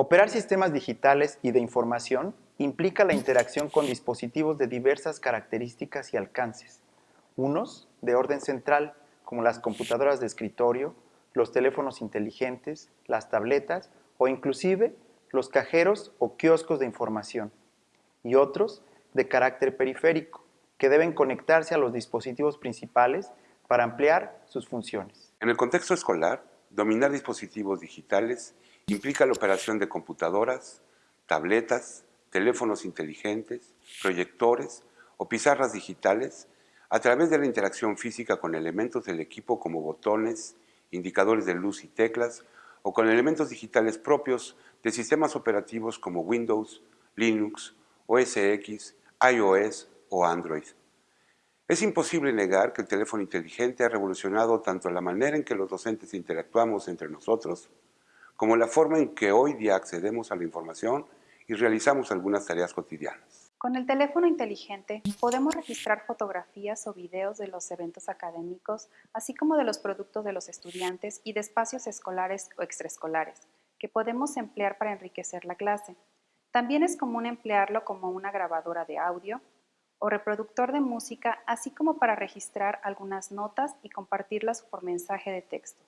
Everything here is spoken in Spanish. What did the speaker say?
Operar sistemas digitales y de información implica la interacción con dispositivos de diversas características y alcances, unos de orden central, como las computadoras de escritorio, los teléfonos inteligentes, las tabletas o inclusive los cajeros o kioscos de información, y otros de carácter periférico, que deben conectarse a los dispositivos principales para ampliar sus funciones. En el contexto escolar, dominar dispositivos digitales implica la operación de computadoras, tabletas, teléfonos inteligentes, proyectores o pizarras digitales a través de la interacción física con elementos del equipo como botones, indicadores de luz y teclas o con elementos digitales propios de sistemas operativos como Windows, Linux, OS X, iOS o Android. Es imposible negar que el teléfono inteligente ha revolucionado tanto la manera en que los docentes interactuamos entre nosotros, como la forma en que hoy día accedemos a la información y realizamos algunas tareas cotidianas. Con el teléfono inteligente podemos registrar fotografías o videos de los eventos académicos, así como de los productos de los estudiantes y de espacios escolares o extraescolares, que podemos emplear para enriquecer la clase. También es común emplearlo como una grabadora de audio o reproductor de música, así como para registrar algunas notas y compartirlas por mensaje de texto.